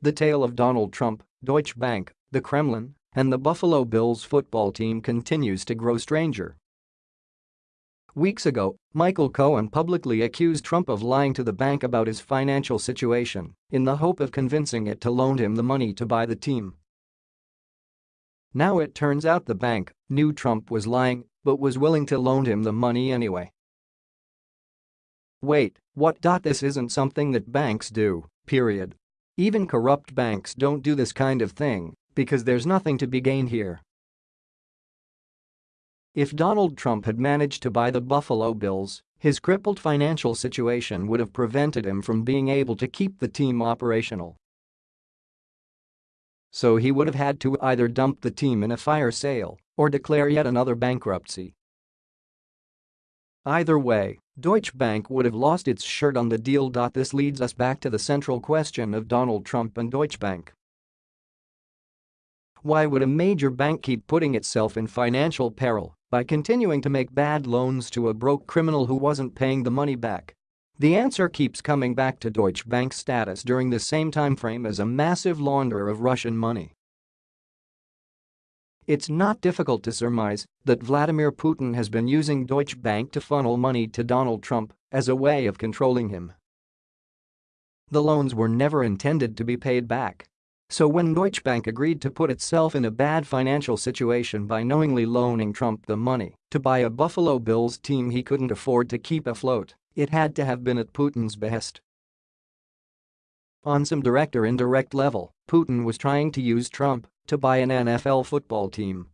The tale of Donald Trump, Deutsche Bank, the Kremlin, and the Buffalo Bills football team continues to grow stranger. Weeks ago, Michael Cohen publicly accused Trump of lying to the bank about his financial situation in the hope of convincing it to loan him the money to buy the team. Now it turns out the bank knew Trump was lying but was willing to loan him the money anyway. Wait, what? This isn't something that banks do, period. Even corrupt banks don't do this kind of thing because there's nothing to be gained here. If Donald Trump had managed to buy the Buffalo Bills, his crippled financial situation would have prevented him from being able to keep the team operational. So he would have had to either dump the team in a fire sale or declare yet another bankruptcy. Either way, Deutsche Bank would have lost its shirt on the deal. This leads us back to the central question of Donald Trump and Deutsche Bank. Why would a major bank keep putting itself in financial peril by continuing to make bad loans to a broke criminal who wasn't paying the money back? The answer keeps coming back to Deutsche Bank's status during the same time frame as a massive launderer of Russian money. It's not difficult to surmise that Vladimir Putin has been using Deutsche Bank to funnel money to Donald Trump as a way of controlling him. The loans were never intended to be paid back so when Deutsche Bank agreed to put itself in a bad financial situation by knowingly loaning Trump the money to buy a Buffalo Bills team he couldn't afford to keep afloat, it had to have been at Putin's behest. On some direct or indirect level, Putin was trying to use Trump to buy an NFL football team